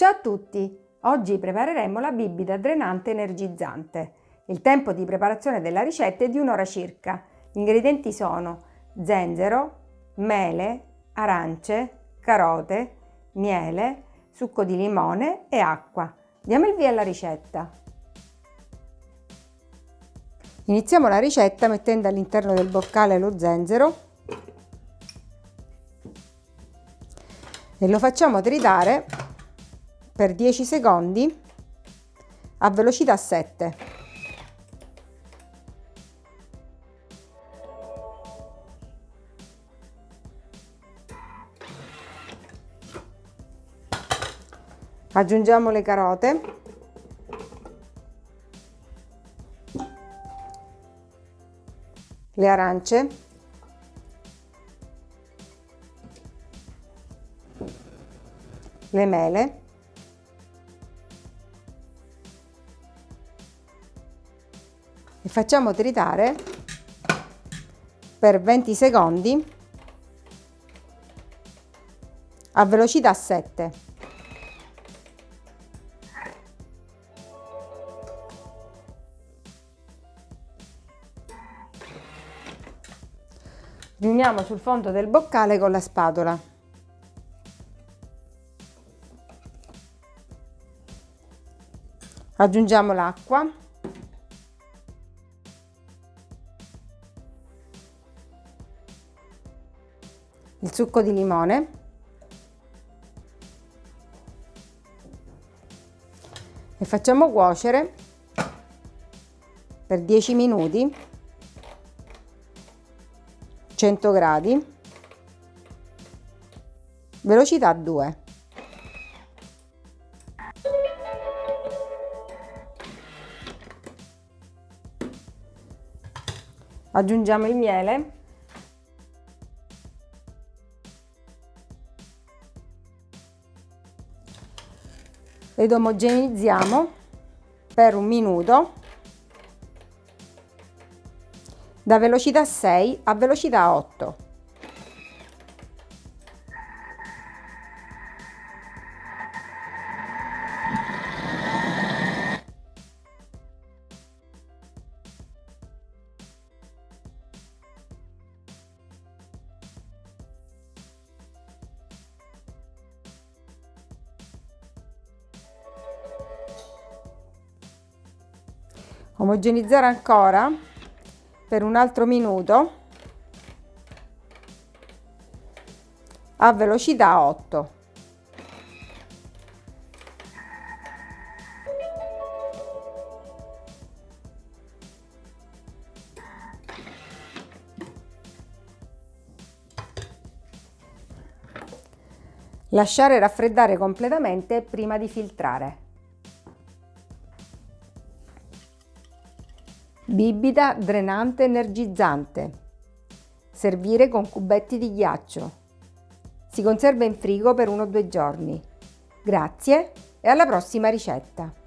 Ciao a tutti! Oggi prepareremo la bibita drenante energizzante. Il tempo di preparazione della ricetta è di un'ora circa. Gli ingredienti sono zenzero, mele, arance, carote, miele, succo di limone e acqua. Diamo il via alla ricetta. Iniziamo la ricetta mettendo all'interno del boccale lo zenzero e lo facciamo tritare per 10 secondi a velocità 7. Aggiungiamo le carote. Le arance, le mele, facciamo tritare per 20 secondi a velocità 7. riuniamo sul fondo del boccale con la spatola. Aggiungiamo l'acqua. Il succo di limone. E facciamo cuocere per 10 minuti. 100 gradi. Velocità 2 aggiungiamo il miele ed omogenizziamo per un minuto da velocità 6 a velocità 8. Omogenizzare ancora per un altro minuto a velocità 8. Lasciare raffreddare completamente prima di filtrare. Bibita drenante energizzante. Servire con cubetti di ghiaccio. Si conserva in frigo per uno o due giorni. Grazie e alla prossima ricetta!